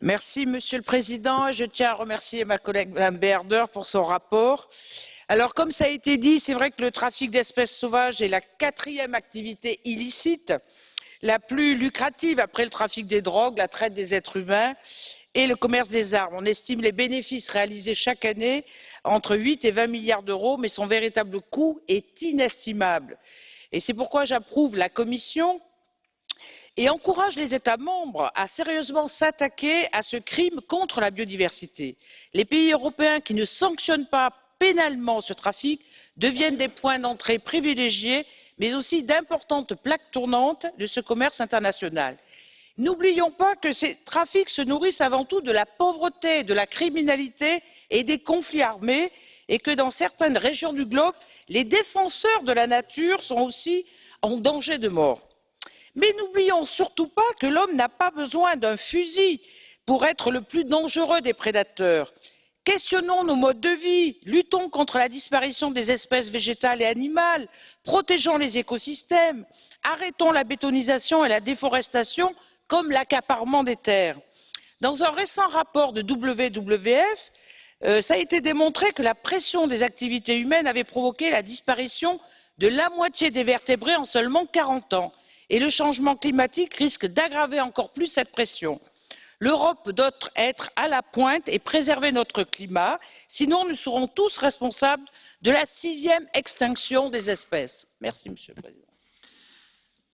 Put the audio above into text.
Merci, Monsieur le Président. Je tiens à remercier ma collègue Mme Beerder pour son rapport. Alors, comme cela a été dit, c'est vrai que le trafic d'espèces sauvages est la quatrième activité illicite la plus lucrative après le trafic des drogues, la traite des êtres humains et le commerce des armes. On estime les bénéfices réalisés chaque année entre huit et vingt milliards d'euros, mais son véritable coût est inestimable. Et c'est pourquoi j'approuve la Commission et encourage les États membres à sérieusement s'attaquer à ce crime contre la biodiversité. Les pays européens qui ne sanctionnent pas pénalement ce trafic deviennent des points d'entrée privilégiés mais aussi d'importantes plaques tournantes de ce commerce international. n'oublions pas que ces trafics se nourrissent avant tout de la pauvreté de la criminalité et des conflits armés et que dans certaines régions du globe les défenseurs de la nature sont aussi en danger de mort. Mais n'oublions surtout pas que l'homme n'a pas besoin d'un fusil pour être le plus dangereux des prédateurs questionnons nos modes de vie luttons contre la disparition des espèces végétales et animales protégeons les écosystèmes arrêtons la bétonisation et la déforestation comme l'accaparement des terres. dans un récent rapport de wwf euh, a été démontré que la pression des activités humaines avait provoqué la disparition de la moitié des vertébrés en seulement quarante ans et le changement climatique risque d'aggraver encore plus cette pression l'europe doit être à la pointe et préserver notre climat sinon nous serons tous responsables de la sixième extinction des espèces. merci monsieur le président.